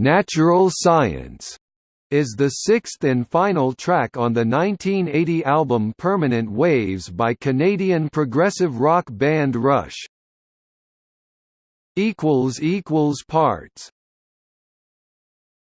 Natural Science is the sixth and final track on the 1980 album Permanent Waves by Canadian progressive rock band Rush. Parts